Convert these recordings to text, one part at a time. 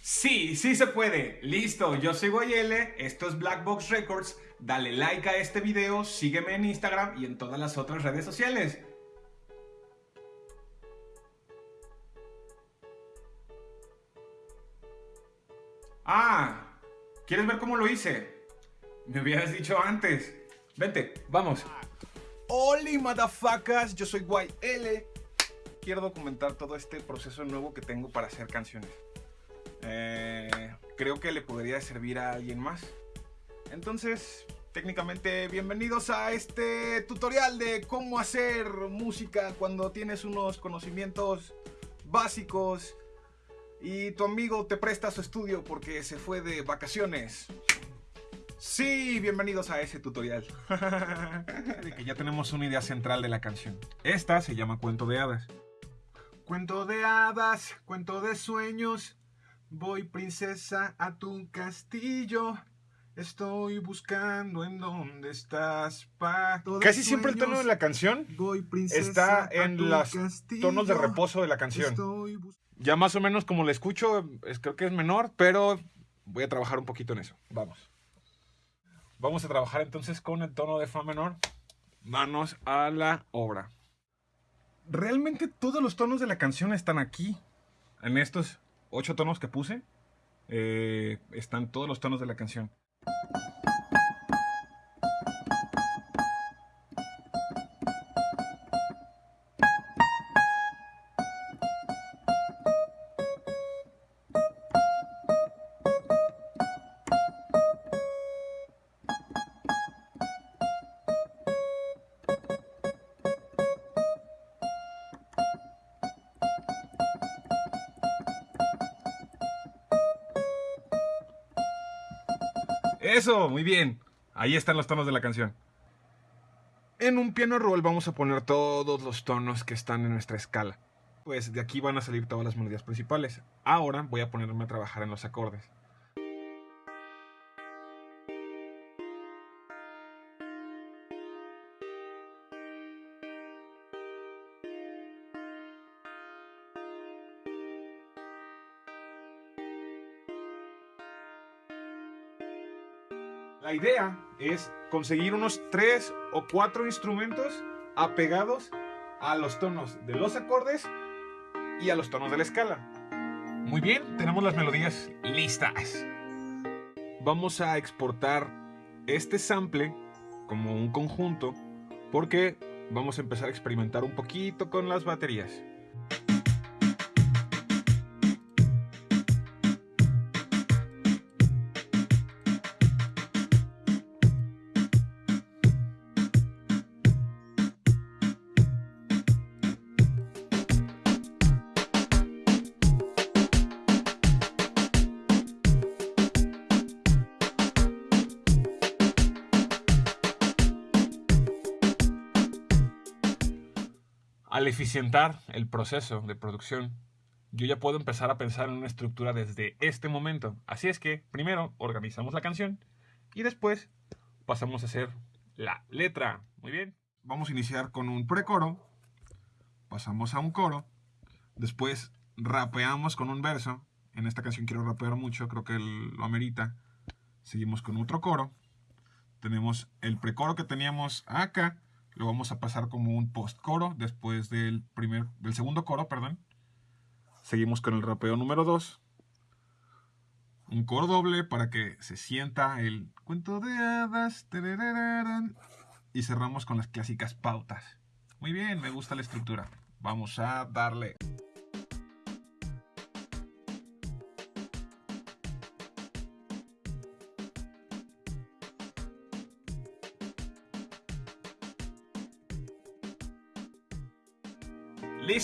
Sí, sí se puede. Listo, yo soy Guayele, esto es Black Box Records. Dale like a este video, sígueme en Instagram y en todas las otras redes sociales. Ah, ¿quieres ver cómo lo hice? Me hubieras dicho antes. Vente, vamos. Hola, motherfuckers, yo soy Guayele. Quiero documentar todo este proceso nuevo que tengo para hacer canciones. Eh, creo que le podría servir a alguien más. Entonces, técnicamente, bienvenidos a este tutorial de cómo hacer música cuando tienes unos conocimientos básicos y tu amigo te presta su estudio porque se fue de vacaciones. Sí, bienvenidos a ese tutorial. de que ya tenemos una idea central de la canción. Esta se llama Cuento de Hadas. Cuento de hadas, cuento de sueños, Voy princesa a tu castillo. Estoy buscando en dónde estás, pa. Casi siempre el tono de la canción está en los tonos de reposo de la canción. Ya más o menos como la escucho, creo que es menor, pero voy a trabajar un poquito en eso. Vamos. Vamos a trabajar entonces con el tono de fa menor. Manos a la obra. Realmente todos los tonos de la canción están aquí, en estos ocho tonos que puse, eh, están todos los tonos de la canción. Eso, muy bien. Ahí están los tonos de la canción. En un piano roll vamos a poner todos los tonos que están en nuestra escala. Pues de aquí van a salir todas las melodías principales. Ahora voy a ponerme a trabajar en los acordes. La idea es conseguir unos tres o cuatro instrumentos apegados a los tonos de los acordes y a los tonos de la escala. Muy bien, tenemos las melodías listas. Vamos a exportar este sample como un conjunto porque vamos a empezar a experimentar un poquito con las baterías. Al eficientar el proceso de producción, yo ya puedo empezar a pensar en una estructura desde este momento. Así es que primero organizamos la canción y después pasamos a hacer la letra. Muy bien. Vamos a iniciar con un precoro, pasamos a un coro, después rapeamos con un verso. En esta canción quiero rapear mucho, creo que lo amerita. Seguimos con otro coro. Tenemos el precoro que teníamos acá lo vamos a pasar como un post coro después del, primer, del segundo coro, perdón. Seguimos con el rapeo número 2. Un coro doble para que se sienta el cuento de hadas. Y cerramos con las clásicas pautas. Muy bien, me gusta la estructura. Vamos a darle.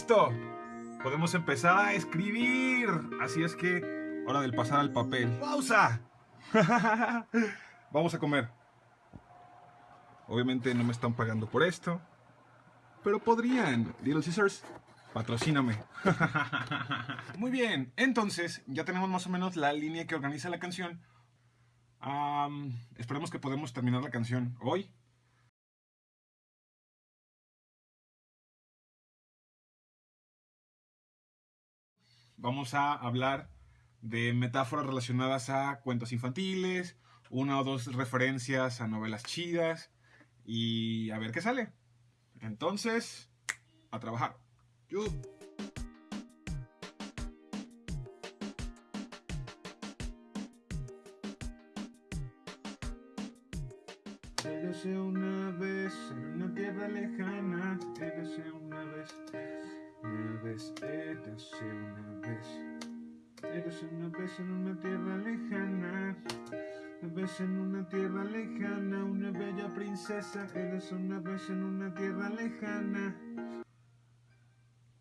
¡Listo! Podemos empezar a escribir. Así es que, hora del pasar al papel. ¡Pausa! Vamos a comer. Obviamente no me están pagando por esto. Pero podrían. Little Scissors, patrocíname. Muy bien, entonces ya tenemos más o menos la línea que organiza la canción. esperemos que podamos terminar la canción hoy. Vamos a hablar de metáforas relacionadas a cuentos infantiles, una o dos referencias a novelas chidas y a ver qué sale. Entonces, a trabajar. Érase vez en una tierra lejana, una vez en una tierra lejana, una bella princesa, érase una vez en una tierra lejana.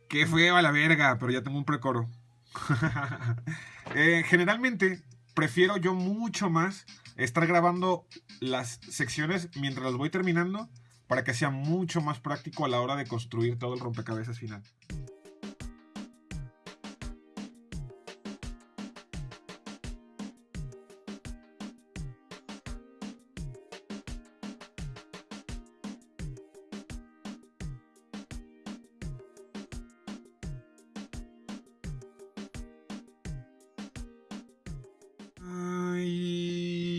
Qué fue a la verga, pero ya tengo un precoro. eh, generalmente prefiero yo mucho más estar grabando las secciones mientras las voy terminando para que sea mucho más práctico a la hora de construir todo el rompecabezas final.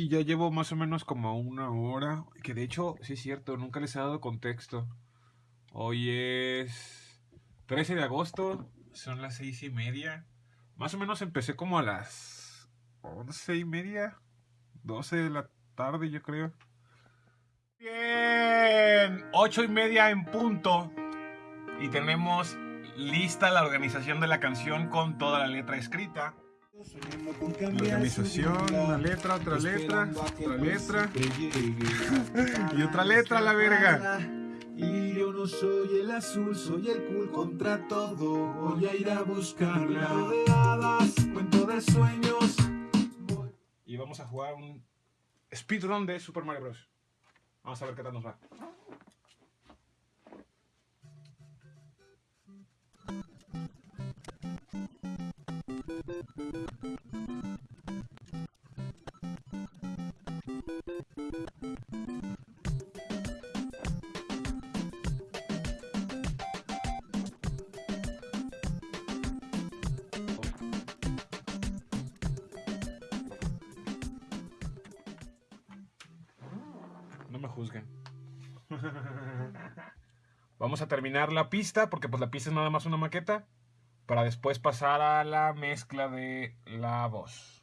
Ya llevo más o menos como una hora. Que de hecho, sí es cierto, nunca les he dado contexto. Hoy es 13 de agosto, son las seis y media. Más o menos empecé como a las once y media, 12 de la tarde, yo creo. Bien, ocho y media en punto. Y tenemos lista la organización de la canción con toda la letra escrita. Organización, una letra, otra letra, otra letra y otra letra, la verga. Y yo no soy el azul, soy el cool contra todo. Voy a ir a buscarla. de hadas, cuento de sueños. Y vamos a jugar un speedrun de Super Mario Bros. Vamos a ver qué tal nos va. No me juzguen. Vamos a terminar la pista porque pues la pista es nada más una maqueta para después pasar a la mezcla de la voz.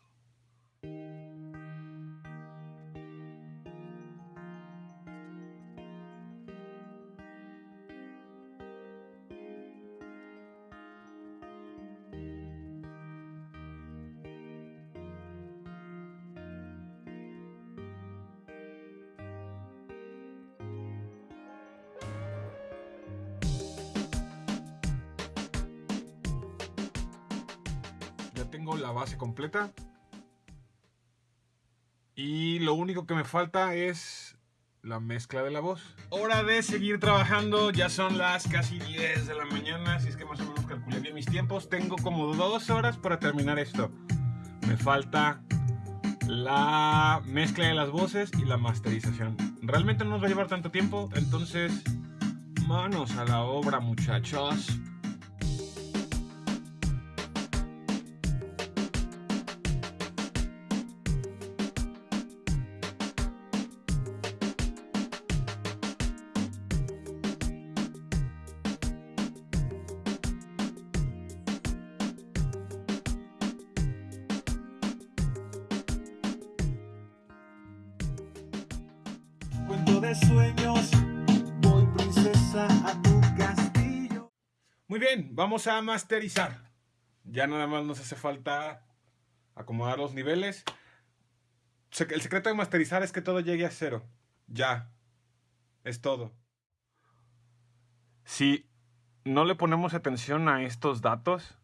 Tengo la base completa. Y lo único que me falta es la mezcla de la voz. Hora de seguir trabajando, ya son las casi 10 de la mañana, si es que más o menos calculé bien mis tiempos. Tengo como dos horas para terminar esto. Me falta la mezcla de las voces y la masterización. Realmente no nos va a llevar tanto tiempo, entonces manos a la obra muchachos. De sueños, voy princesa a tu castillo. Muy bien, vamos a masterizar. Ya nada más nos hace falta acomodar los niveles. El secreto de masterizar es que todo llegue a cero. Ya. Es todo. Si no le ponemos atención a estos datos,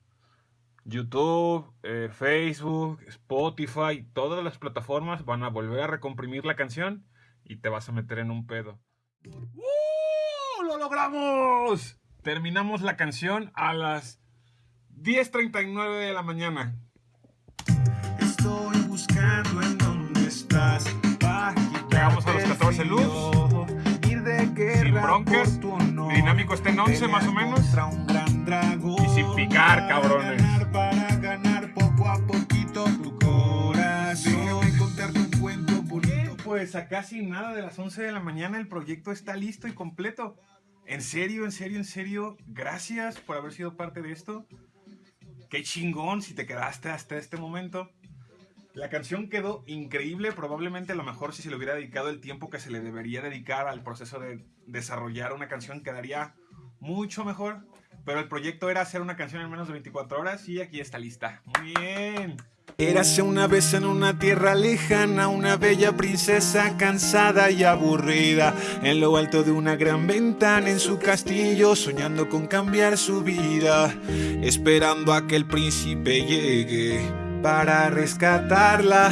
YouTube, eh, Facebook, Spotify, todas las plataformas van a volver a recomprimir la canción y te vas a meter en un pedo. ¡Uh! ¡Lo logramos! Terminamos la canción a las 10.39 de la mañana. Estoy buscando en dónde estás. Llegamos a los 14 loops. Sin broncas. Mi dinámico está en 11 más o menos. Y sin picar, cabrones. Señores, a casi nada de las 11 de la mañana el proyecto está listo y completo. En serio, en serio, en serio, gracias por haber sido parte de esto. Qué chingón si te quedaste hasta este momento. La canción quedó increíble, probablemente a lo mejor si se le hubiera dedicado el tiempo que se le debería dedicar al proceso de desarrollar una canción quedaría mucho mejor. Pero el proyecto era hacer una canción en menos de 24 horas y aquí está lista. Muy bien. Érase una vez en una tierra lejana una bella princesa cansada y aburrida en lo alto de una gran ventana en su castillo soñando con cambiar su vida esperando a que el príncipe llegue para rescatarla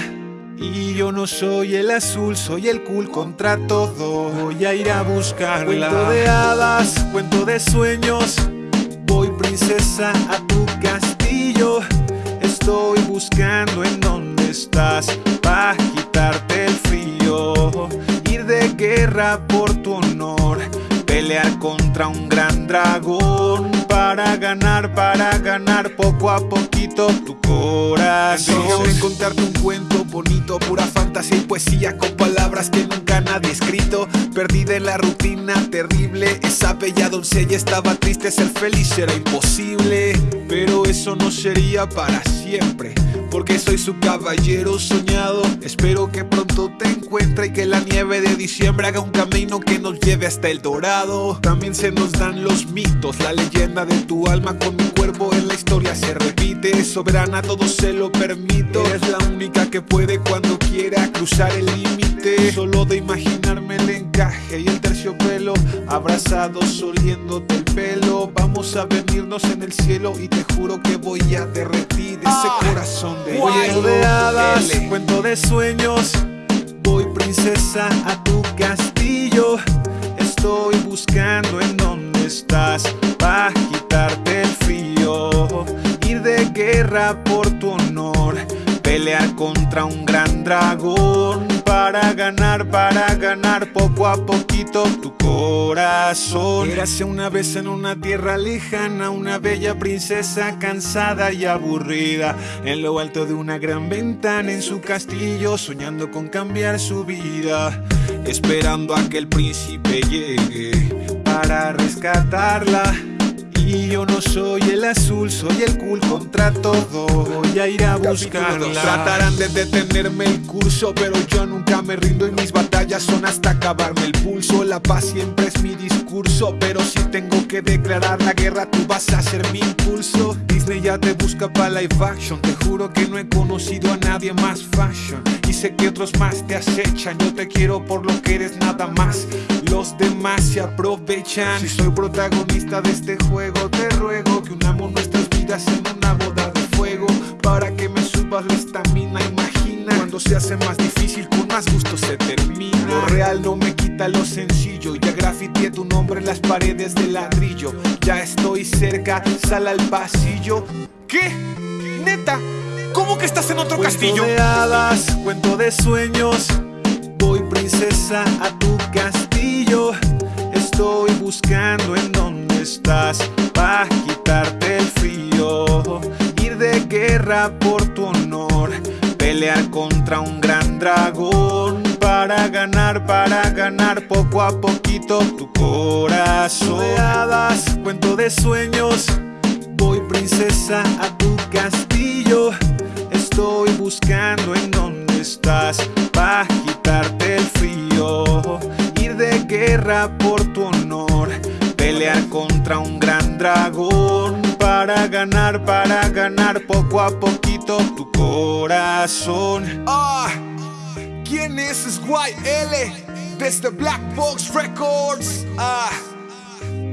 y yo no soy el azul, soy el cool contra todo. Voy a ir a buscarla. Cuento de hadas, cuento de sueños. Voy princesa a tu castillo estoy buscando en dónde estás para quitarte el frío, ir de guerra por tu honor, pelear contra un gran dragón para ganar, para ganar poco a poquito tu corazón. Déjame contarte un cuento bonito, pura fantasía y poesía con palabras que nunca nadie ha escrito. Perdida en la rutina terrible, esa bella doncella estaba triste, ser feliz era imposible. Pero eso no sería para siempre, porque soy su caballero soñado. Espero que pronto te encuentre y que la nieve de diciembre haga un camino que nos lleve hasta el dorado. También se nos dan los mitos, la leyenda de tu alma con mi cuerpo en la historia se repite. Soberana, todo se lo permito. Es la única que puede cuando quiera cruzar el límite. Solo de imaginarme el encaje y el terciopelo, abrazados oliéndote el pelo. Vamos a venirnos en el cielo y te juro que voy a derretir ese Ah, corazón de hielo de hadas, cuento de sueños. Voy princesa a tu castillo. Estoy buscando en dónde estás por tu honor. Pelear contra un gran dragón para ganar, para ganar poco a poquito tu corazón. Érase una vez en una tierra lejana una bella princesa cansada y aburrida en lo alto de una gran ventana en su castillo soñando con cambiar su vida, esperando a que el príncipe llegue para rescatarla. Y yo no soy el azul, soy el cool contra todo. Voy a ir a buscarla. Tratarán de detenerme el curso, pero yo nunca me rindo y mis batallas son hasta acabarme el pulso. La paz siempre es mi discurso, pero si tengo que declarar la guerra, tú vas a ser mi impulso. Disney ya te busca para live action. Te juro que no he conocido a nadie más fashion. Y sé que otros más te acechan. Yo te quiero por lo que eres nada más. Los demás se aprovechan. Si soy protagonista de este juego, te ruego que unamos nuestras vidas en una boda de fuego. Para que me subas la estamina, imagina. Cuando se hace más difícil, con más gusto se termina. Lo real no me quita lo sencillo. Ya grafiteé tu nombre en las paredes de ladrillo. Ya estoy cerca, sal al pasillo. ¿Qué? ¿Neta? ¿Cómo que estás en otro castillo? de hadas, cuento de sueños. Voy princesa a tu castillo. Estoy buscando en dónde estás para quitarte el frío. Ir de guerra por tu honor. Pelear contra un gran dragón. Para ganar, para ganar poco a poquito tu corazón. Hadas, cuento de sueños. Voy princesa a tu castillo. Estoy buscando en dónde estás para quitarte el frío. Ir de guerra por. Pelear contra un gran dragón. Para ganar, para ganar poco a poquito tu corazón. Ah, ¿quién es SYL? Desde Black Box Records. Ah,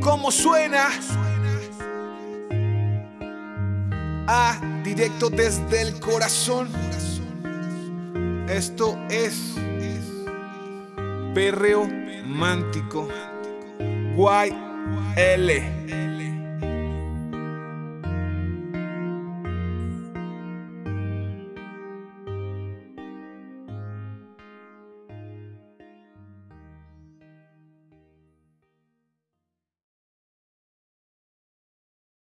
¿cómo suena? Ah, directo desde el corazón. Esto es perreo mántico. YL.